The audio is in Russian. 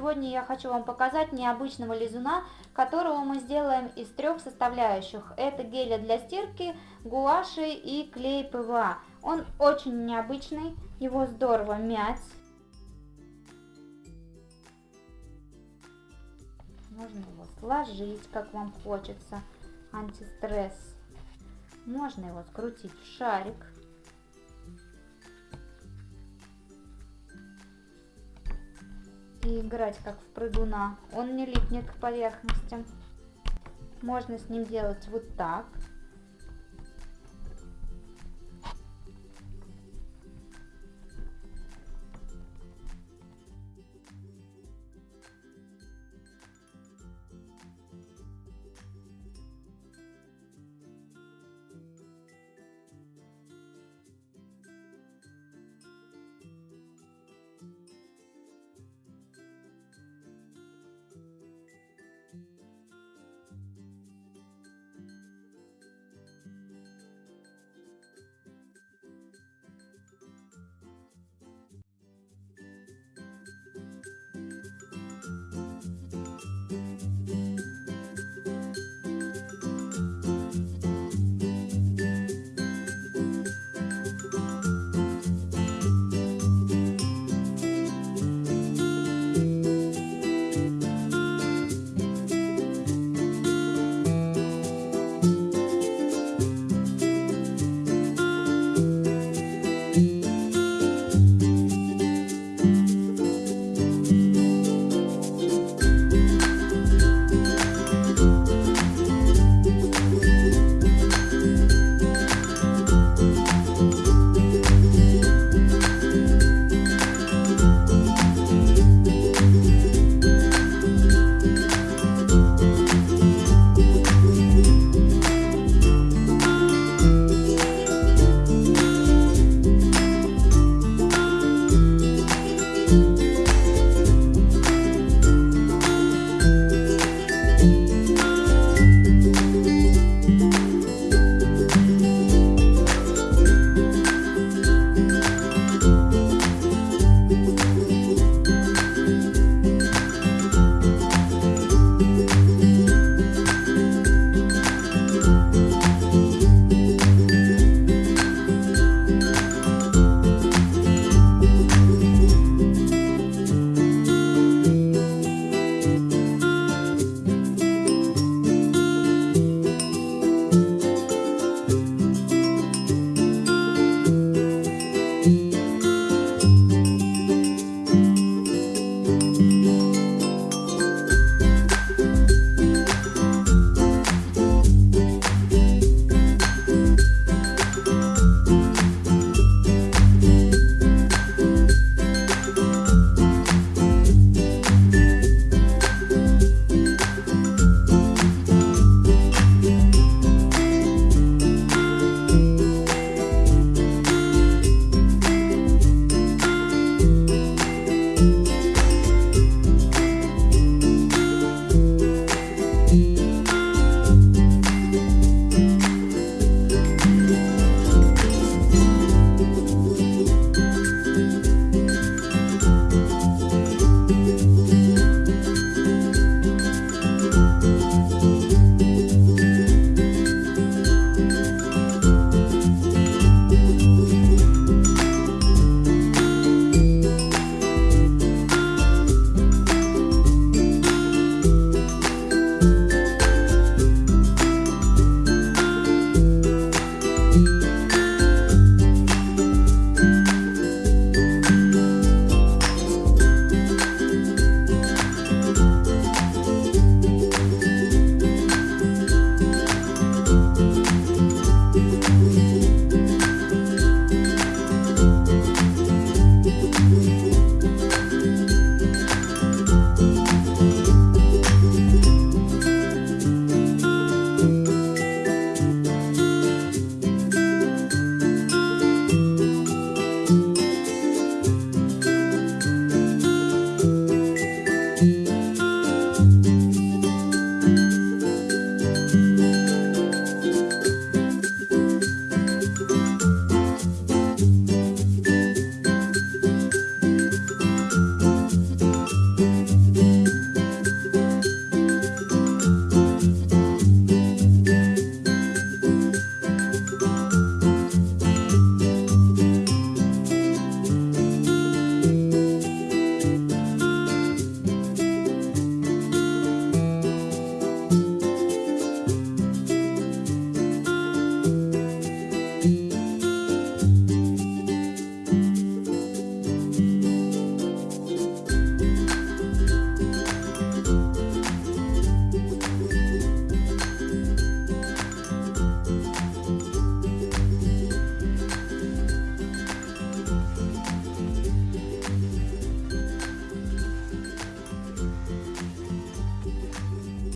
Сегодня я хочу вам показать необычного лизуна, которого мы сделаем из трех составляющих. Это геля для стирки, гуаши и клей ПВА. Он очень необычный, его здорово мять. Можно его сложить, как вам хочется, антистресс. Можно его скрутить в шарик. И играть как в прыгуна. Он не липнет к поверхностям. Можно с ним делать вот так.